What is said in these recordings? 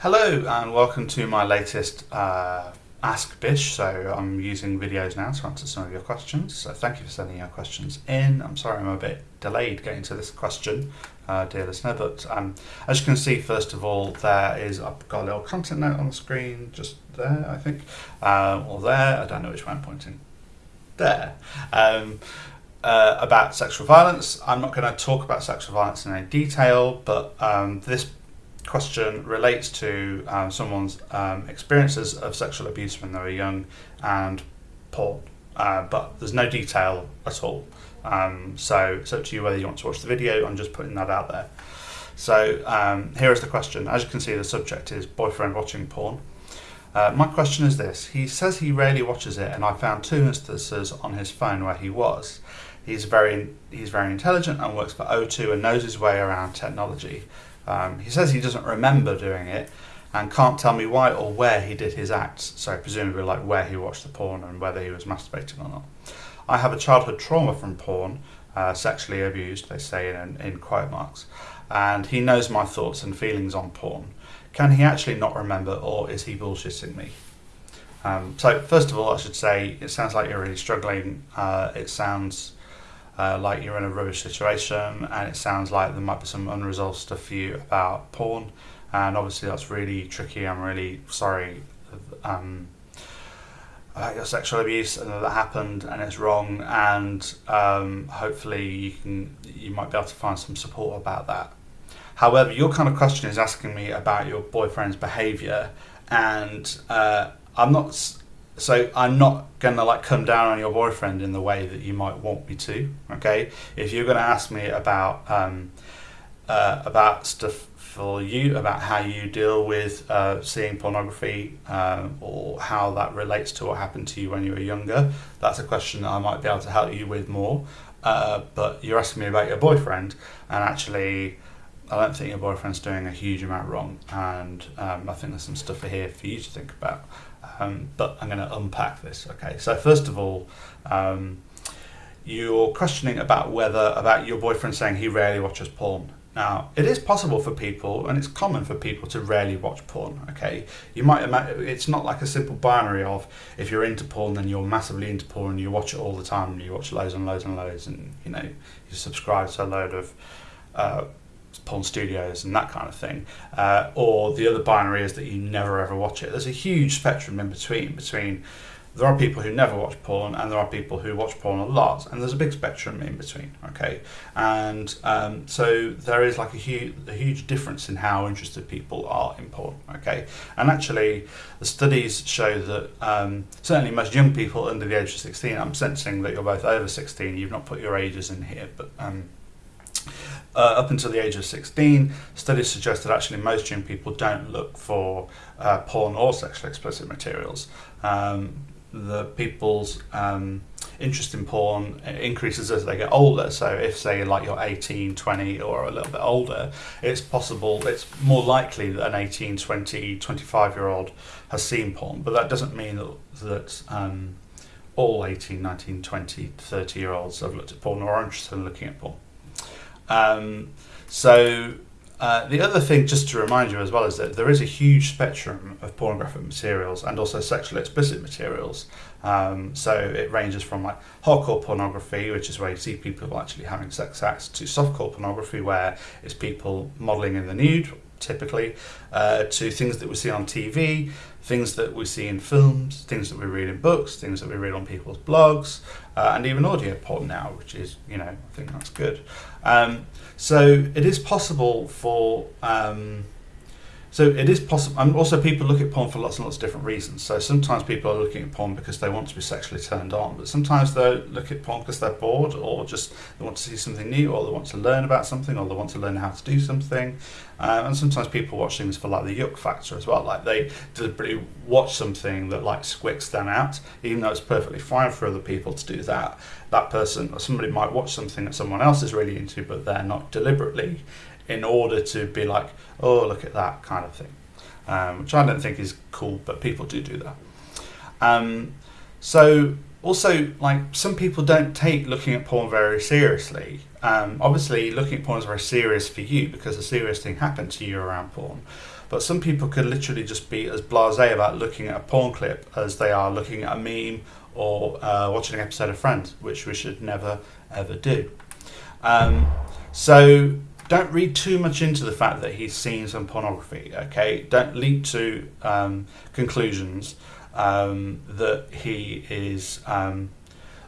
Hello and welcome to my latest uh, Ask Bish. So I'm using videos now to answer some of your questions. So thank you for sending your questions in. I'm sorry I'm a bit delayed getting to this question, uh, dear listener, but um, as you can see, first of all, there is, I've got a little content note on the screen, just there, I think, uh, or there, I don't know which way I'm pointing. There. Um, uh, about sexual violence. I'm not going to talk about sexual violence in any detail, but um, this question relates to um, someone's um, experiences of sexual abuse when they were young and porn, uh, but there's no detail at all. Um, so it's up to you whether you want to watch the video. I'm just putting that out there. So um, here is the question. As you can see, the subject is boyfriend watching porn. Uh, my question is this. He says he rarely watches it, and I found two instances on his phone where he was. He's very, he's very intelligent and works for O2 and knows his way around technology. Um, he says he doesn't remember doing it and can't tell me why or where he did his acts, so presumably like where he watched the porn and whether he was masturbating or not. I have a childhood trauma from porn, uh, sexually abused, they say in, in quote marks, and he knows my thoughts and feelings on porn. Can he actually not remember or is he bullshitting me? Um, so first of all, I should say it sounds like you're really struggling. Uh, it sounds uh, like you're in a rubbish situation and it sounds like there might be some unresolved stuff for you about porn. And obviously that's really tricky. I'm really sorry um, about your sexual abuse and that happened and it's wrong. And um, hopefully you can you might be able to find some support about that. However your kind of question is asking me about your boyfriend's behavior. And uh, I'm not so I'm not gonna like come down on your boyfriend in the way that you might want me to. Okay, if you're gonna ask me about um, uh, about stuff for you, about how you deal with uh, seeing pornography um, or how that relates to what happened to you when you were younger, that's a question that I might be able to help you with more. Uh, but you're asking me about your boyfriend, and actually. I don't think your boyfriend's doing a huge amount wrong, and um, I think there's some stuff here for you to think about. Um, but I'm going to unpack this. Okay, so first of all, um, you're questioning about whether about your boyfriend saying he rarely watches porn. Now, it is possible for people, and it's common for people to rarely watch porn. Okay, you might imagine it's not like a simple binary of if you're into porn, then you're massively into porn, and you watch it all the time, and you watch loads and loads and loads, and you know you subscribe to a load of uh, porn studios and that kind of thing. Uh, or the other binary is that you never ever watch it. There's a huge spectrum in between. Between there are people who never watch porn, and there are people who watch porn a lot, and there's a big spectrum in between. Okay, and um, so there is like a huge, a huge difference in how interested people are in porn. Okay, and actually, the studies show that um, certainly most young people under the age of 16. I'm sensing that you're both over 16. You've not put your ages in here, but um, uh, up until the age of 16, studies suggest that actually most young people don't look for uh, porn or sexually explicit materials. Um, the people's um, interest in porn increases as they get older. So if say like you're 18, 20 or a little bit older, it's possible, it's more likely that an 18, 20, 25 year old has seen porn. But that doesn't mean that, that um, all 18, 19, 20, 30 year olds have looked at porn or are interested in looking at porn. Um, so uh, the other thing, just to remind you as well, is that there is a huge spectrum of pornographic materials and also sexually explicit materials. Um, so it ranges from like hardcore pornography, which is where you see people actually having sex acts, to softcore pornography, where it's people modelling in the nude, typically, uh, to things that we see on TV, things that we see in films, things that we read in books, things that we read on people's blogs, uh, and even audio porn now, which is, you know, I think that's good. Um, so it is possible for. Um, so it is possible, and also people look at porn for lots and lots of different reasons. So sometimes people are looking at porn because they want to be sexually turned on, but sometimes they look at porn because they're bored, or just they want to see something new, or they want to learn about something, or they want to learn how to do something. Um, and sometimes people watch things for like the yuck factor as well. Like they deliberately watch something that like squicks them out, even though it's perfectly fine for other people to do that. That person or somebody might watch something that someone else is really into, but they're not deliberately in order to be like, oh, look at that kind of thing, um, which I don't think is cool, but people do do that. Um, so also, like some people don't take looking at porn very seriously. Um, obviously, looking at porn is very serious for you because a serious thing happened to you around porn. But some people could literally just be as blasé about looking at a porn clip as they are looking at a meme or uh, watching an episode of Friends, which we should never ever do. Um, so don't read too much into the fact that he's seen some pornography. Okay, don't leap to um, conclusions um, that he is um,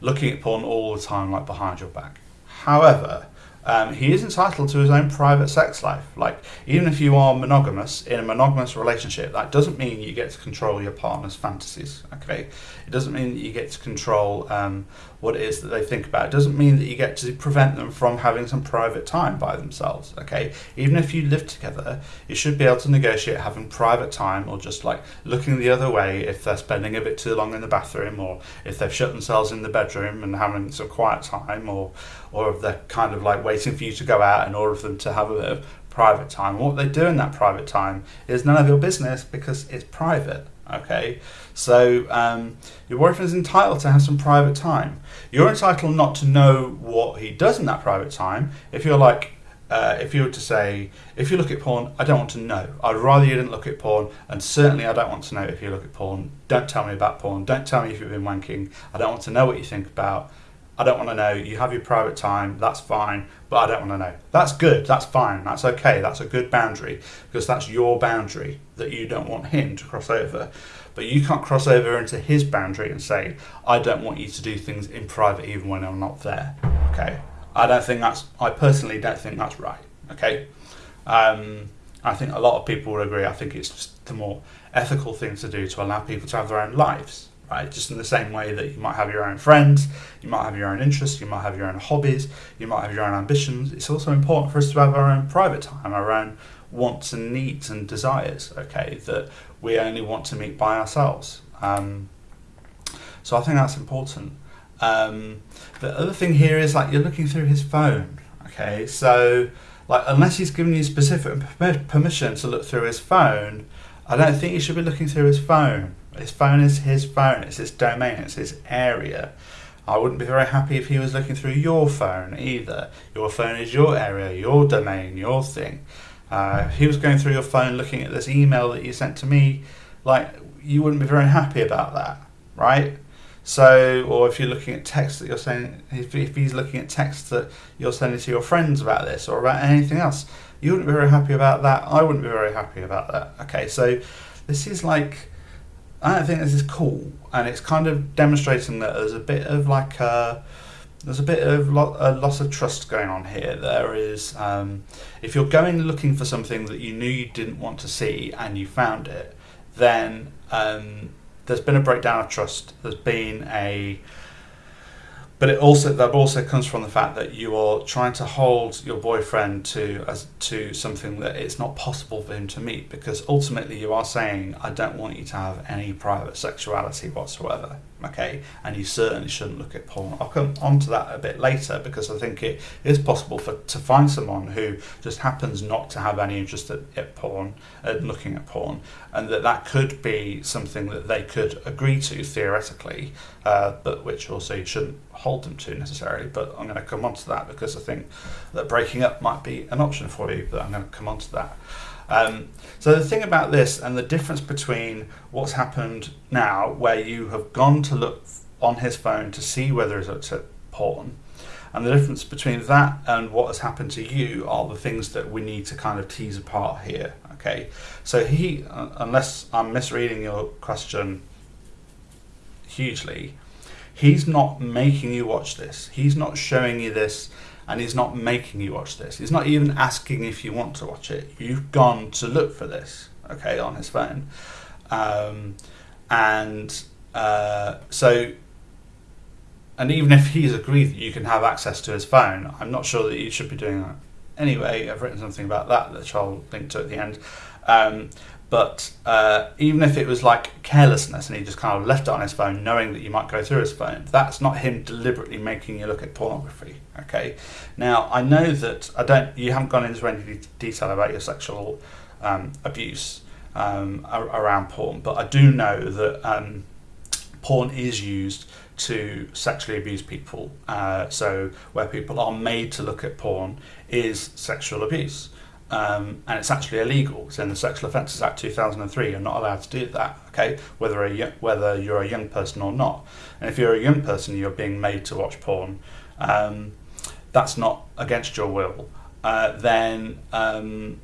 looking at porn all the time, like behind your back. However, um, he is entitled to his own private sex life. Like, even if you are monogamous in a monogamous relationship, that doesn't mean you get to control your partner's fantasies. Okay, it doesn't mean you get to control um, what it is that they think about. It doesn't mean that you get to prevent them from having some private time by themselves. Okay, even if you live together, you should be able to negotiate having private time or just like looking the other way if they're spending a bit too long in the bathroom or if they've shut themselves in the bedroom and having some quiet time or or if they're kind of like waiting for you to go out in order for them to have a bit of private time. what they do in that private time is none of your business because it's private. Okay, so um, your boyfriend is entitled to have some private time. You're entitled not to know what he does in that private time. If you're like, uh, if you were to say, if you look at porn, I don't want to know. I'd rather you didn't look at porn, and certainly I don't want to know if you look at porn. Don't tell me about porn. Don't tell me if you've been wanking. I don't want to know what you think about I don't want to know. You have your private time, that's fine, but I don't want to know. That's good, that's fine, that's okay, that's a good boundary because that's your boundary that you don't want him to cross over. But you can't cross over into his boundary and say, I don't want you to do things in private even when I'm not there. Okay? I don't think that's, I personally don't think that's right. Okay? Um, I think a lot of people would agree. I think it's just the more ethical thing to do to allow people to have their own lives right? Just in the same way that you might have your own friends, you might have your own interests, you might have your own hobbies, you might have your own ambitions. It's also important for us to have our own private time, our own wants and needs and desires, okay, that we only want to meet by ourselves. Um, so I think that's important. Um, the other thing here is like you're looking through his phone, okay, so like unless he's given you specific permission to look through his phone, I don't think you should be looking through his phone. His phone is his phone, it's his domain, it's his area. I wouldn't be very happy if he was looking through your phone either. Your phone is your area, your domain, your thing. Uh, if he was going through your phone looking at this email that you sent to me, like, you wouldn't be very happy about that, right? So, or if you're looking at text that you're sending, if, if he's looking at text that you're sending to your friends about this or about anything else, you wouldn't be very happy about that. I wouldn't be very happy about that. Okay, so this is like I think this is cool, and it's kind of demonstrating that there's a bit of like a there's a bit of lo- a loss of trust going on here. There is, um, if you're going looking for something that you knew you didn't want to see and you found it, then um, there's been a breakdown of trust. There's been a but it also that also comes from the fact that you are trying to hold your boyfriend to as to something that it's not possible for him to meet because ultimately you are saying I don't want you to have any private sexuality whatsoever okay? And you certainly shouldn't look at porn. I'll come on to that a bit later because I think it is possible for to find someone who just happens not to have any interest at, at porn at looking at porn and that that could be something that they could agree to theoretically uh, but which also shouldn't hold them to necessarily, but I'm going to come on to that because I think that breaking up might be an option for you, but I'm going to come on to that. Um, so the thing about this and the difference between what's happened now, where you have gone to look on his phone to see whether it's at porn, and the difference between that and what has happened to you are the things that we need to kind of tease apart here. Okay, so he, unless I'm misreading your question hugely, He's not making you watch this. He's not showing you this and he's not making you watch this. He's not even asking if you want to watch it. You've gone to look for this, okay, on his phone. Um, and uh, so, and even if he's agreed that you can have access to his phone, I'm not sure that you should be doing that. Anyway, I've written something about that which I'll link to at the end. Um, but uh, even if it was like carelessness and he just kind of left it on his phone, knowing that you might go through his phone, that's not him deliberately making you look at pornography. Okay. Now I know that I don't. You haven't gone into any detail about your sexual um, abuse um, around porn, but I do know that um, porn is used to sexually abuse people. Uh, so where people are made to look at porn is sexual abuse. Um, and it's actually illegal. It's in the Sexual Offences Act 2003. You're not allowed to do that. Okay, whether a whether you're a young person or not. And if you're a young person, you're being made to watch porn. Um, that's not against your will. Uh, then um,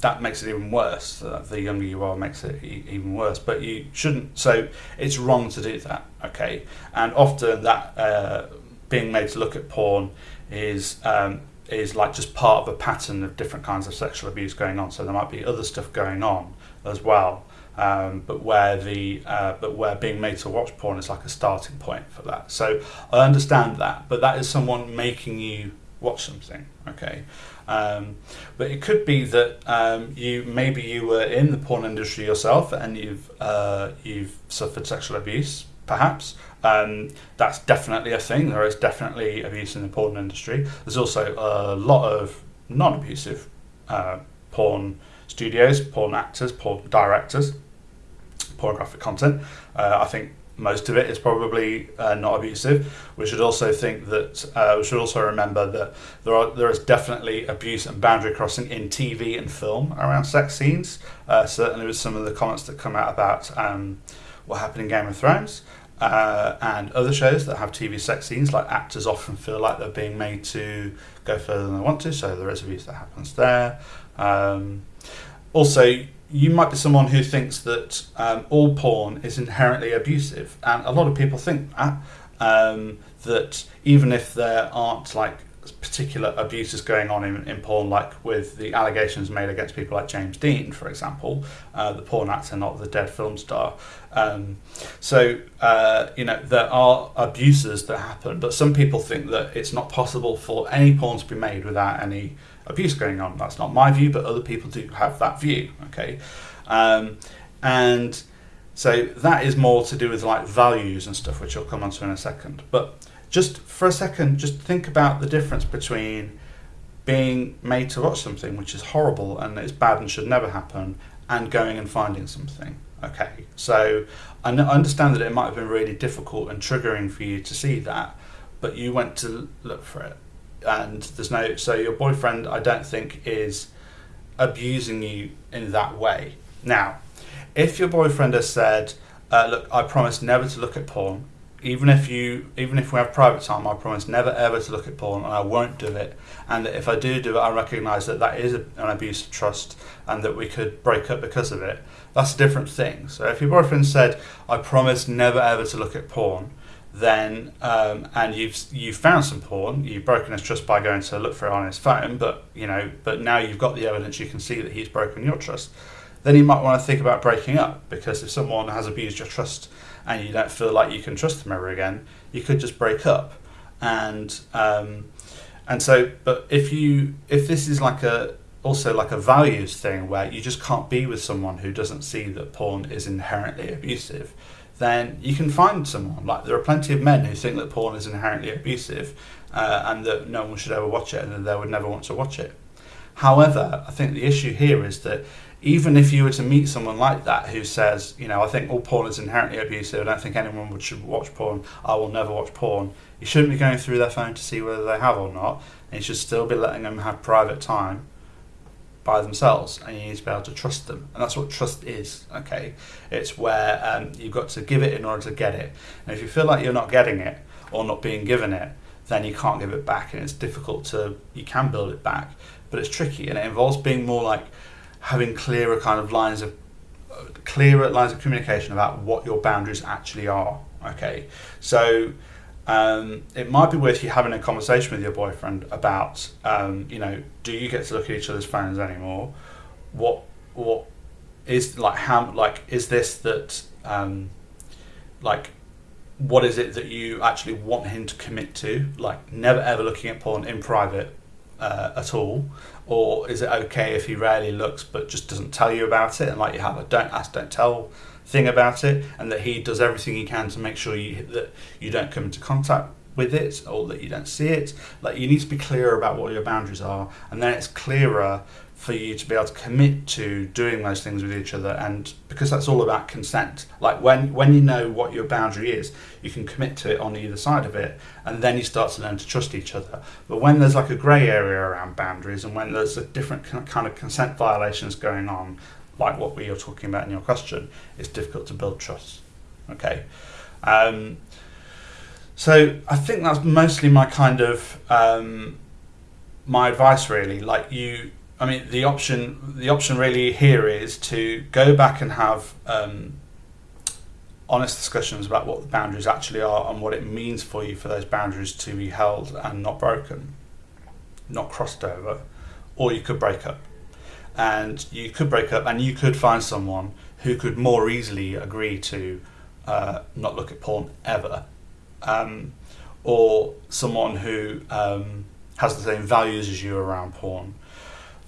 that makes it even worse. The younger you are makes it e- even worse. But you shouldn't. So it's wrong to do that. Okay, and often that uh, being made to look at porn is um, is like just part of a pattern of different kinds of sexual abuse going on. So there might be other stuff going on as well. Um, but where the uh, but where being made to watch porn is like a starting point for that. So I understand that, but that is someone making you watch something. Okay, um, but it could be that um, you maybe you were in the porn industry yourself and you've uh, you've suffered sexual abuse, perhaps. Um, that's definitely a thing. There is definitely abuse in the porn industry. There's also a lot of non-abusive uh, porn studios, porn actors, porn directors, pornographic content. Uh, I think most of it is probably uh, not abusive. We should also think that uh, we should also remember that there are there is definitely abuse and boundary crossing in TV and film around sex scenes. Uh, certainly, with some of the comments that come out about um, what happened in Game of Thrones. Uh, and other shows that have TV sex scenes, like actors often feel like they're being made to go further than they want to, so there is abuse that happens there. Um, also, you might be someone who thinks that um, all porn is inherently abusive, and a lot of people think that. Um, that even if there aren't like particular abuses going on in, in porn, like with the allegations made against people like James Deen, for example, uh, the porn actor, not the dead film star. Um, so, uh, you know, there are abuses that happen, but some people think that it's not possible for any porn to be made without any abuse going on. That's not my view, but other people do have that view. Okay, um, and so that is more to do with like values and stuff, which I'll come on to in a second. But just for a second, just think about the difference between being made to watch something which is horrible and is bad and should never happen, and going and finding something. Okay, so I understand that it might have been really difficult and triggering for you to see that, but you went to look for it and there's no so your boyfriend I don't think is abusing you in that way. Now, if your boyfriend has said, uh, "Look, I promise never to look at porn," even if you even if we have private time, I promise never ever to look at porn, and I won't do it. And if I do do it, I recognise that that is an abuse of trust, and that we could break up because of it. That's a different thing. So if your boyfriend said, "I promise never ever to look at porn," then um, and you've you've found some porn, you've broken his trust by going to look for it on his phone, but you know, but now you've got the evidence, you can see that he's broken your trust. Then you might want to think about breaking up because if someone has abused your trust and you don't feel like you can trust them ever again, you could just break up. And um, and so, but if you if this is like a also like a values thing where you just can't be with someone who doesn't see that porn is inherently abusive then you can find someone. Like there are plenty of men who think that porn is inherently abusive uh, and that no one should ever watch it and that they would never want to watch it. However, I think the issue here is that even if you were to meet someone like that who says, you know, I think all porn is inherently abusive, I don't think anyone would should watch porn, I will never watch porn, you shouldn't be going through their phone to see whether they have or not, and you should still be letting them have private time by themselves and you need to be able to trust them and that's what trust is okay? It's where um, you've got to give it in order to get it and if you feel like you're not getting it or not being given it then you can't give it back and it's difficult to you can build it back but it's tricky and it involves being more like having clearer kind of lines of clearer lines of communication about what your boundaries actually are okay so um, it might be worth you having a conversation with your boyfriend about, um, you know, do you get to look at each other's phones anymore? What what is like how like is this that um, like what is it that you actually want him to commit to? Like never ever looking at porn in private uh, at all, or is it okay if he rarely looks but just doesn't tell you about it? And like you have a don't ask don't tell thing about it, and that he does everything he can to make sure you that you don't come into contact with it or that you don't see it. Like you need to be clear about what your boundaries are, and then it's clearer for you to be able to commit to doing those things with each other and because that's all about consent. Like when when you know what your boundary is you can commit to it on either side of it and then you start to learn to trust each other. But when there's like a grey area around boundaries and when there's a different kind of consent violations going on like what we are talking about in your question it's difficult to build trust. Okay? Um, so i think that's mostly my kind of um, my advice really like you I mean, the option the option really here is to go back and have um, honest discussions about what the boundaries actually are and what it means for you for those boundaries to be held and not broken, not crossed over, or you could break up. And you could break up, and you could find someone who could more easily agree to uh, not look at porn ever, um, or someone who um, has the same values as you around porn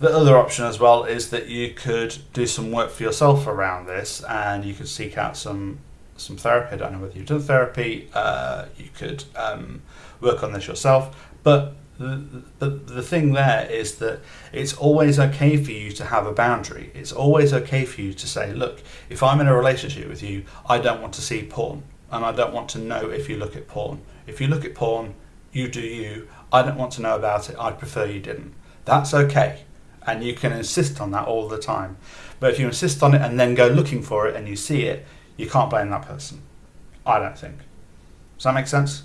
the other option as well is that you could do some work for yourself around this, and you could seek out some some therapy. I don't know whether you've done therapy. Uh, you could um, work on this yourself, but the, the, the thing there is that it's always okay for you to have a boundary. It's always okay for you to say, look, if I'm in a relationship with you, I don't want to see porn, and I don't want to know if you look at porn. If you look at porn, you do you. I don't want to know about it. I'd prefer you didn't. That's okay and you can insist on that all the time. But if you insist on it and then go looking for it and you see it, you can't blame that person. I don't think. Does that make sense?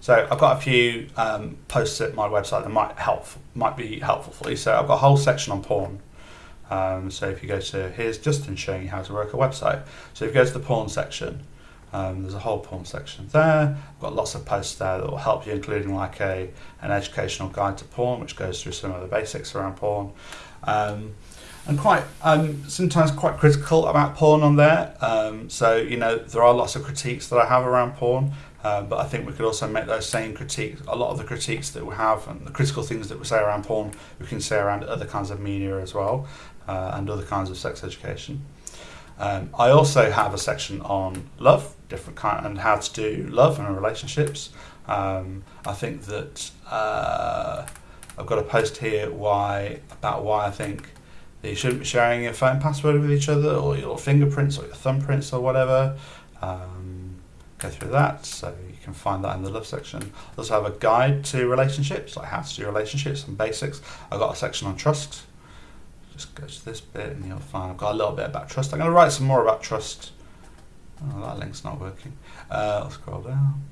So I've got a few um, posts at my website that might help, might be helpful for you. So I've got a whole section on porn. Um, so if you go to here's Justin showing you how to work a website. So if you go to the porn section, um, there's a whole porn section there. I've got lots of posts there that will help you, including like a an educational guide to porn, which goes through some of the basics around porn. Um, and quite um, sometimes quite critical about porn on there. Um, so you know there are lots of critiques that I have around porn, uh, but I think we could also make those same critiques. A lot of the critiques that we have and the critical things that we say around porn, we can say around other kinds of media as well, uh, and other kinds of sex education. Um, I also have a section on love, different kind, and how to do love and relationships. Um, I think that uh, I've got a post here why about why I think that you shouldn't be sharing your phone password with each other or your fingerprints or your thumbprints or whatever. Um, go through that, so you can find that in the love section. I also have a guide to relationships, like how to do relationships and basics. I've got a section on trust just go to this bit and you'll find I've got a little bit about trust. I'm going to write some more about trust. Oh, that link's not working. Uh, I'll scroll down.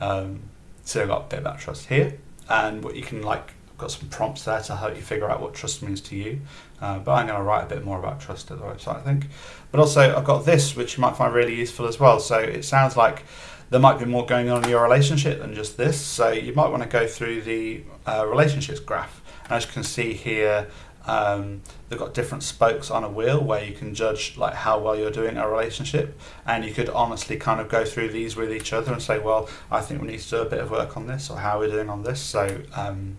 Um, so I've got a bit about trust here, and what you can like, I've got some prompts there to help you figure out what trust means to you. Uh, but I'm going to write a bit more about trust at the website, I think. But also, I've got this, which you might find really useful as well. So it sounds like there might be more going on in your relationship than just this. So you might want to go through the uh, relationships graph as you can see here, um, they've got different spokes on a wheel where you can judge like how well you're doing a relationship, and you could honestly kind of go through these with each other and say, well, I think we need to do a bit of work on this, or how we're doing on this. So um,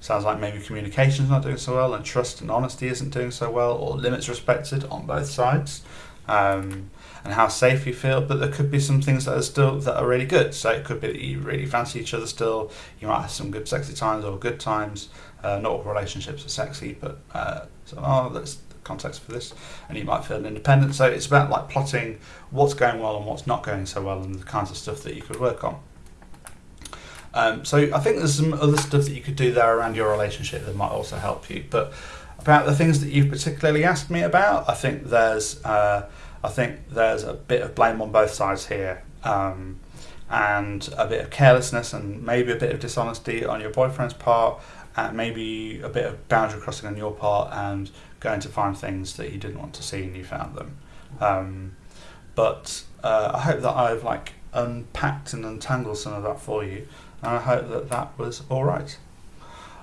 sounds like maybe communication's not doing so well, and trust and honesty isn't doing so well, or limits respected on both sides. Um, and how safe you feel, but there could be some things that are still that are really good. So it could be that you really fancy each other still. You might have some good sexy times or good times. Uh, not all relationships are sexy, but uh, so oh, that's the context for this. And you might feel independent. So it's about like plotting what's going well and what's not going so well, and the kinds of stuff that you could work on. Um, so I think there's some other stuff that you could do there around your relationship that might also help you. But about the things that you've particularly asked me about, I think there's uh, I think there's a bit of blame on both sides here. Um, and a bit of carelessness and maybe a bit of dishonesty on your boyfriend's part and maybe a bit of boundary crossing on your part and going to find things that you didn't want to see and you found them. Um, but uh, I hope that I've like unpacked and untangled some of that for you, and I hope that that was all right.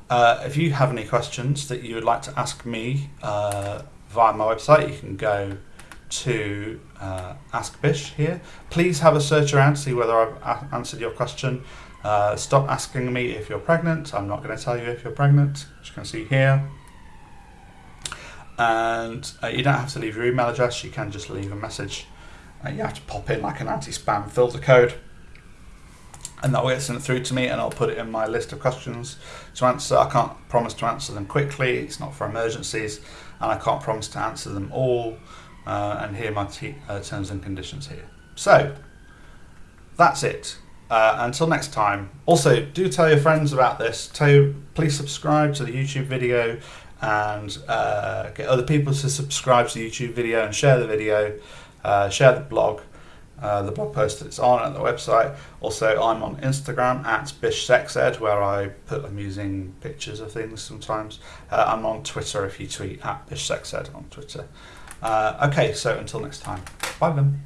Uh, if you have any questions that you would like to ask me uh, via my website, you can go to uh, Ask Bish here. Please have a search around to see whether I've answered your question. Uh, stop asking me if you're pregnant. I'm not going to tell you if you're pregnant, as you can see here. And uh, you don't have to leave your email address, you can just leave a message. Uh, you have to pop in like an anti spam filter code. and that will get sent through to me and I'll put it in my list of questions to answer. I can't promise to answer them quickly, it's not for emergencies, and I can't promise to answer them all. Uh, and here my uh, terms and conditions here. So that's it. Uh, until next time. Also, do tell your friends about this. Tell, please subscribe to the YouTube video and uh, get other people to subscribe to the YouTube video and share the video, uh, share the blog, uh, the blog post that it's on at the website. Also, I'm on Instagram at BishSexEd where I put amusing pictures of things sometimes. I'm on Twitter if you tweet at BishSexEd on Twitter. Uh, okay, so until next time. Bye then.